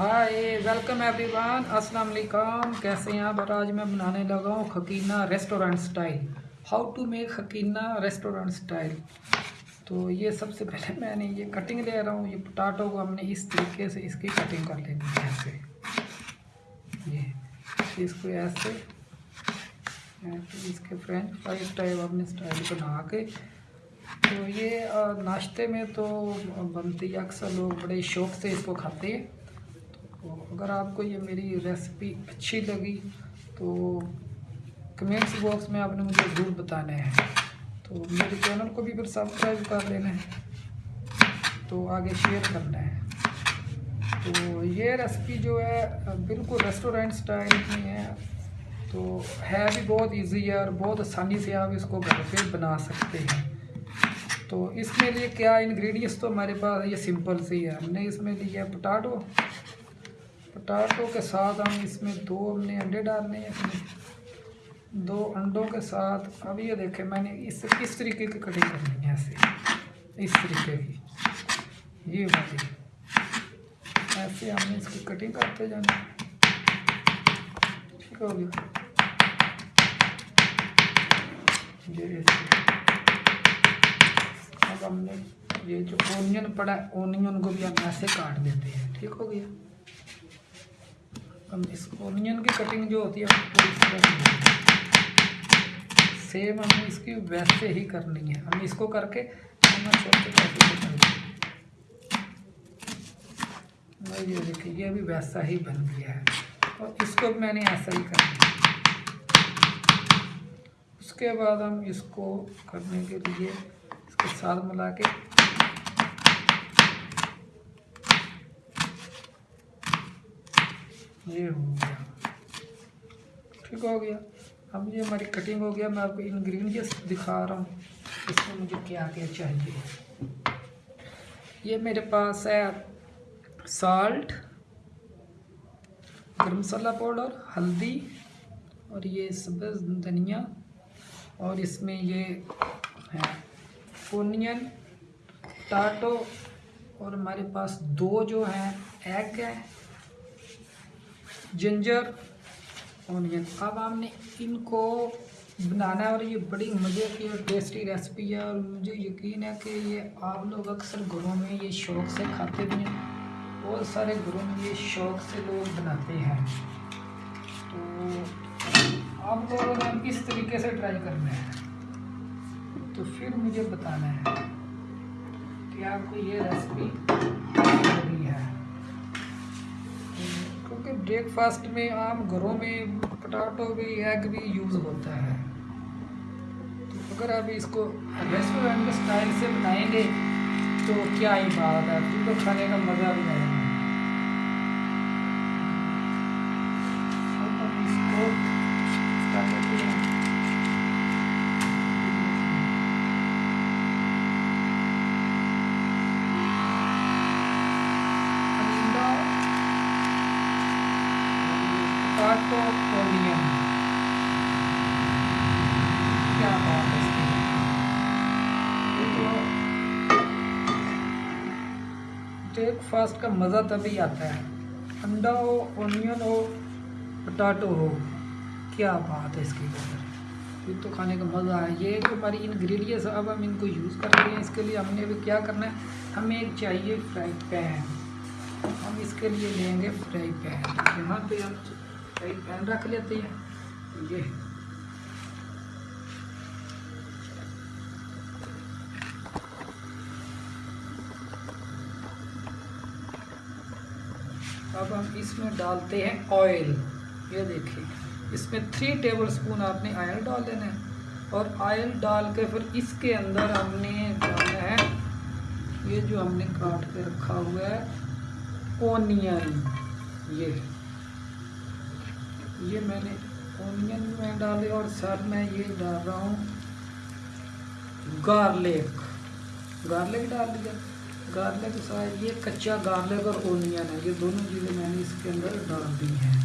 ہائے welcome every one السلام علیکم کیسے ہیں آپ اور آج میں بنانے لگا ہوں khagina restaurant style how to make khagina restaurant style تو یہ سب سے پہلے میں نے یہ کٹنگ لے رہا ہوں. یہ پٹاٹو کو ہم نے اس طریقے سے اس کی کٹنگ کر لینی ہے ایسے. یہ اس کو ایسے. اس کے فرینچ فرائی اسٹائل ہم نے سٹائل بنا کے. تو یہ ناشتے میں تو بنتی اکثر لوگ بڑے شوق سے اس کو کھاتے ہیں. تو اگر آپ کو یہ میری ریسپی اچھی لگی تو کمنٹس باکس میں آپ نے مجھے ضرور بتانا ہے تو میرے چینل کو بھی پھر سبسکرائب کر لینا ہے۔ تو آگے شیئر کرنا ہے۔ تو یہ ریسپی جو ہے، بالکل ریسٹورینٹ سٹائل کی ہے۔ تو ہے بھی بہت ایزی ہے اور بہت آسانی سے آپ اس کو گھر پہ بنا سکتے ہیں۔ تو اس کے لیے کیا انگریڈینٹس تو ہمارے پاس، یہ سمپل سی ہے۔ ہم نے اس میں لیا پٹاٹو پٹاٹو کے ساتھ ہم اس میں دو ہم نے انڈے ڈالنے ہیں دو انڈوں کے ساتھ۔ اب یہ دیکھیں، میں نے اس کس طریقے کی کٹنگ کرنی ہے ایسے؟ اس طریقے کی۔ یہ بات ایسے ہم نے اس کی کٹنگ کرتے جانا ٹھیک ہو گیا۔ اب ہم نے یہ جو اونین پڑا ہے، اونین کو بھی ہم ایسے کاٹ دیتے ہیں۔ ٹھیک ہو گیا۔ ہم اس اونین کی کٹنگ جو ہوتی ہے سیم ہمیں اس کی ویسے ہی کرنی ہے۔ ہم اس کو کر کے یہ دیکھیے، یہ بھی ویسا ہی بن گیا ہے۔ اور اس کو میں نے ایسا ہی کرنا اس کے بعد ہم اس کو کرنے کے لیے اس کے ساتھ ملا کے یہ ہو گیا۔ ٹھیک ہو گیا۔ اب یہ ہماری کٹنگ ہو گیا۔ میں آپ کو انگریڈینٹس دکھا رہا ہوں۔ اس میں مجھے کیا کیا چاہیے؟ یہ میرے پاس ہے سالٹ گرم مسالہ پاؤڈر، ہلدی اور یہ سبز دھنیا اور اس میں یہ ہے اونین ٹاٹو اور ہمارے پاس دو جو ہیں ایگ ہے جنجر، اونین۔ اب آپ نے ان کو بنانا ہے اور یہ بڑی مزے کی اور ٹیسٹی ریسپی ہے اور مجھے یقین ہے کہ یہ آپ لوگ اکثر گھروں میں یہ شوق سے کھاتے بھی ہیں۔ بہت سارے گھروں میں یہ شوق سے لوگ بناتے ہیں۔ تو آپ لوگوں نے کس طریقے سے ٹرائی کرنا ہے، تو پھر مجھے بتانا ہے کہ آپ کو یہ ریسپی ہے۔ کہ بریک فاسٹ میں عام گھروں میں پٹاٹو بھی ایگ بھی یوز ہوتا ہے۔ تو اگر آپ اس کو ریسٹورینٹ اسٹائل سے بنائیں گے تو کیا ہی بات ہے۔ پھر تو کھانے کا مزہ بھی آئے بریک فاسٹ کا مزہ تبھی آتا ہے۔ انڈا ہو، اونین ہو پٹاٹو ہو۔ کیا بات ہے اس کے اندر یہ تو کھانے کا مزہ ہے۔ یہ جو ہماری انگریڈینٹس اب ہم ان کو یوز کر رہے ہیں۔ اس کے لیے ہم نے ابھی کیا کرنا ہے؟ ہمیں ایک چاہیے فرائی پین ہم اس کے لیے لیں گے فرائی پین یہاں پہ ہم فرائی پین رکھ لیتے ہیں۔ یہ۔ اب ہم اس میں ڈالتے ہیں آئل یہ دیکھیے، اس میں تھری ٹیبل سپون آپ نے آئل ڈال دینا ہے۔ اور آئل ڈال کے پھر اس کے اندر ہم نے ڈالنا ہے، یہ جو ہم نے کاٹ کے رکھا ہوا ہے اونین یہ یہ میں نے اونین میں ڈالے اور سر میں یہ ڈال رہا ہوں گارلک گارلک ڈال دیا۔ گارلک کے ساتھ یہ کچا گارلک اور اونین ہے یہ دونوں چیزیں میں نے اس کے اندر ڈال دی ہیں۔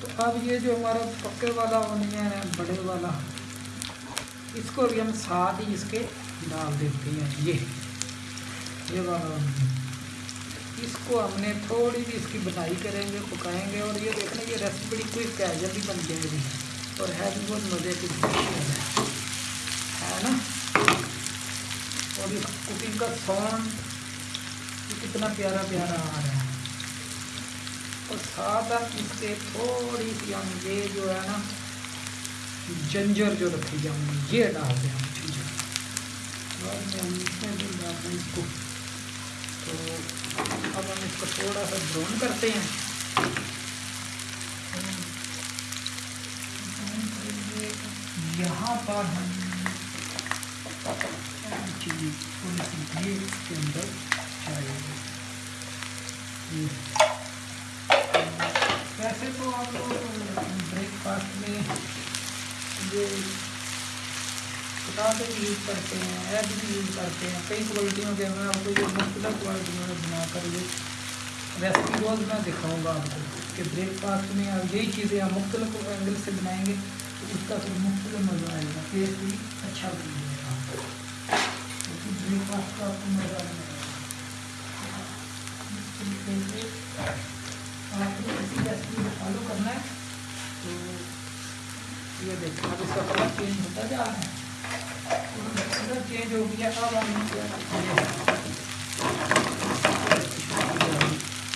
تو اب یہ جو ہمارا پکے والا اونین ہے بڑے والا، اس کو بھی ہم ساتھ ہی اس کے ڈال دیتے ہیں۔ یہ یہ والا اونین اس کو ہم نے تھوڑی بھی اس کی بنائی کریں گے، پکائیں گے اور یہ دیکھنے یہ ریسیپی بڑی کوئی کیجل بھی بن جائے گی اور ہے بھی بہت مزے کی اور اس کوکنگ کا ساؤنڈ کتنا پیارا پیارا آ رہا ہے اور ساتھ اس کے تھوڑی سی ہم یہ جو ہے نا جنجر جو رکھی جاؤں گی یہ ڈال دیں ہم جنجر اور میں ہم اس میں بھی ڈال دیں اس کو تو اب ہم اس کو تھوڑا سا براؤن کرتے ہیں یہاں پر ہم چیز تھوڑی سی یہ اس کے اندر چاہیے ویسے تو آپ لوگ بریک فاسٹ میں یہ کتابیں بھی یوز کرتے ہیں، ایپ بھی یوز کرتے ہیں۔ کئی کوالٹیوں کے میں آپ کو یہ مختلف کوالٹیوں میں بنا کر یہ ریسپی روز میں دکھاؤں گا آپ کو کہ بریک فاسٹ میں آپ یہی چیزیں آپ مختلف اینگل سے بنائیں گے تو اس کا پھر مختلف مزہ آئے گا ٹیسٹ بھی اچھا بنے آپ اسی کو فالو کرنا ہے تو یہ دیکھیں اب اس کا کلر چینج ہوتا جا رہا ہے کلر چینج ہو گیا اب ہم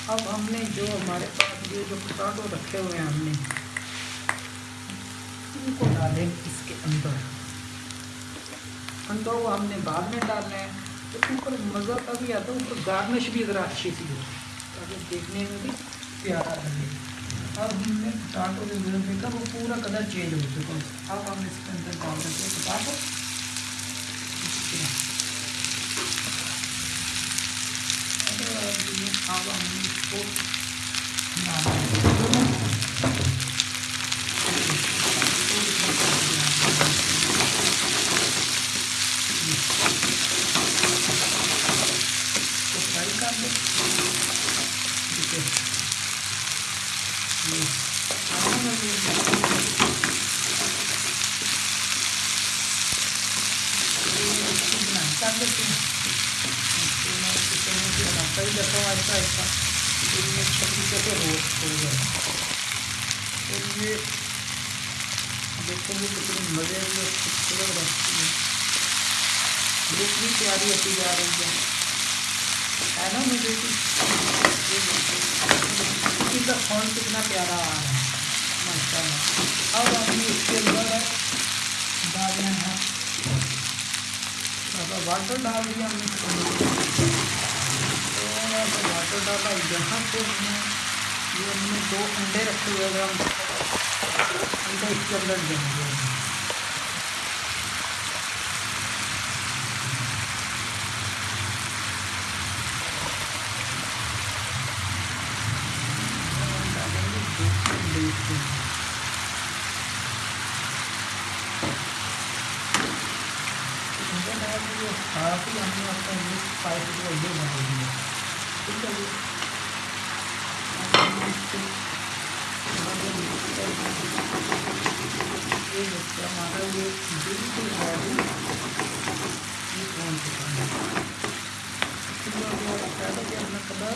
اب ہم نے جو ہمارے پاس یہ جو پٹاٹو رکھے ہوئے ہیں، ہم نے ان کو ڈالیں اس کے اندر۔ اندر وہ ہم نے بعد میں ڈالنا ہے۔ تو اوپر مزہ تبھی آتا ہے، اوپر گارنش بھی ذرا اچھی سی ہو۔ تاکہ دیکھنے میں بھی پیارا لگے۔ اب ہم نے پٹاٹو جو ضرورت دیکھا وہ پورا کلر چینج ہو چکا اب ہم اس کے اندر ڈال دیتے ہیں پٹاٹو اب ہم اس کو فرائی کر دیں ٹھیک ہے کر دیتے ہیں کئی دفعہ ایسا ایسا اچھا طریقے سے روسٹ ہو گیا اور یہ دیکھیں گے کتنی مزے میں خوبصورت رہتی ہے لک بھی پیاری ہوتی جا رہی ہے ہے نا مجھے اس کا فون کتنا پیارا آ رہا ہے ماشاء اللہ اب ہم نے اس کے اندر ڈالنا ہے واٹر ڈال دیا ہم نے تھوڑا سا واٹر ڈالا یہاں پہ ہم نے یہ ہم نے دو انڈے رکھے ہوئے ہم اس کے اندر دیں گے کافی ہم نے اپنا مکس اسپائس یہ ٹھیک ہے۔ جی ہمارا یہ بالکل ریڈی یہ کون چکا ہے کلر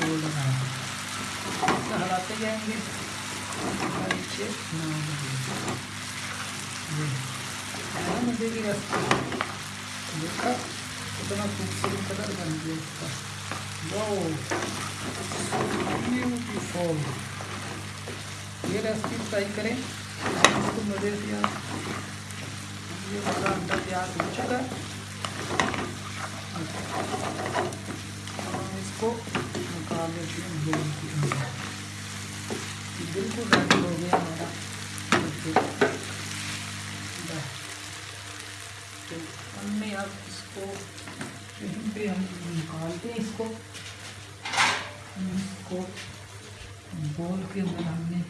گولڈن ہلاتے جائیں گے نیچے مجھے بھی اتنا خوبصورت کلر بن گیا اس کا واؤ بیوٹیفل یہ ریسپی ٹرائی کریں اس کو مزے سے یہ ہمارا انڈا تیار ہو چکا ہم اس کو نکال لیتے ہیں بول کے اندر بالکل ریڈی ہو گیا ہمارا ہم نے اب اس کو یہیں پہ ہم نکالتے ہیں اس کو اس کو بول کے اندر ہم نے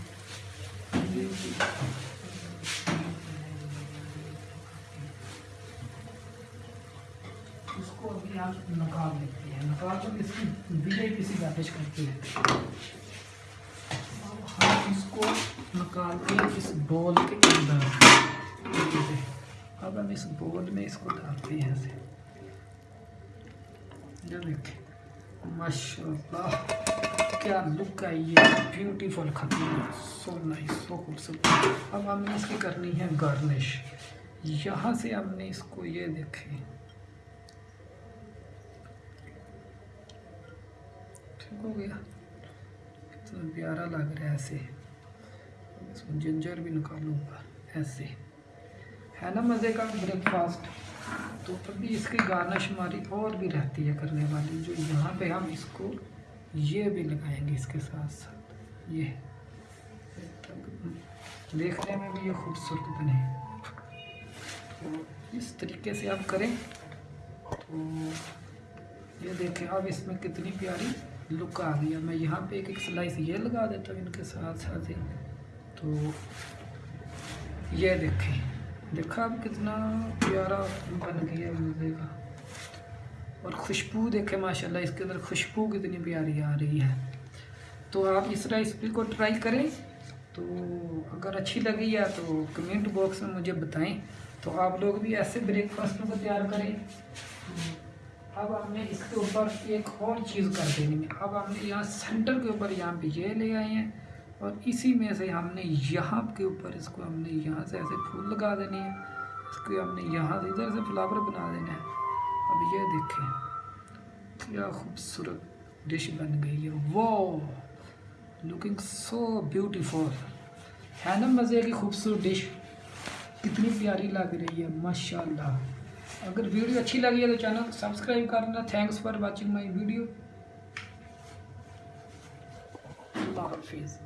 اس کو ابھی آپ نکال لیتے ہیں نکال کر اس کی ویڈیو کسی گارڈیج کرتے ہیں اب ہم اس کو نکالتے ہیں اس بول کے اندر اب ہم اس بول میں اس کو ڈالتے ہیں ماشاء اللہ کیا لک ہے یہ۔ بیوٹیفل کھتیل سو نائس سو خوبصورت۔ اب ہم نے اس کی کرنی ہے گارنش یہاں سے ہم نے اس کو یہ دیکھے ٹھیک ہو گیا۔ کتنا پیارا لگ رہا ہے ایسے۔ اس میں جنجر بھی نکالوں گا۔ ایسے۔ ہے نا مزے کا بریک فاسٹ تو ابھی اس کی گانہ شماری اور بھی رہتی ہے کرنے والی، جو یہاں پہ ہم اس کو یہ بھی لگائیں گے اس کے ساتھ ساتھ۔ یہ دیکھنے میں بھی یہ خوبصورت بنے۔ تو اس طریقے سے آپ کریں۔ تو یہ دیکھیں، اب اس میں کتنی پیاری لک آ گئی ہے۔ میں یہاں پہ ایک ایک سلائس یہ لگا دیتا ہوں ان کے ساتھ ساتھ ہی۔ تو یہ دیکھیں۔ دیکھا اب کتنا پیارا بن گیا مزے کا۔ اور خوشبو دیکھیں، ماشاءاللہ اس کے اندر خوشبو کتنی پیاری آ رہی ہے۔ تو آپ اس طرح اس کو ٹرائی کریں۔ تو اگر اچھی لگی ہے تو کمنٹ باکس میں مجھے بتائیں۔ تو آپ لوگ بھی ایسے بریک فاسٹ کو تیار کریں۔ اب ہم نے اس کے اوپر ایک اور چیز کر دینی۔ ہے اب ہم نے یہاں سینٹر کے اوپر یہاں پہ یہ لے آئے ہیں۔ اور اسی میں سے ہم نے یہاں کے اوپر اس کو ہم نے یہاں سے ایسے پھول لگا دینے ہیں، اس کو ہم نے یہاں سے ادھر سے فلاور بنا دینا ہے۔ اب یہ دیکھیں، کیا خوبصورت ڈش بن گئی ہے۔ واو لوکنگ سو بیوٹیفل ہے نا مزے کی خوبصورت ڈش۔ کتنی پیاری لگ رہی ہے، ماشاءاللہ۔ اگر ویڈیو اچھی لگی ہے تو چینل سبسکرائب کرنا۔ Thanks for watching my video اللہ حافظ۔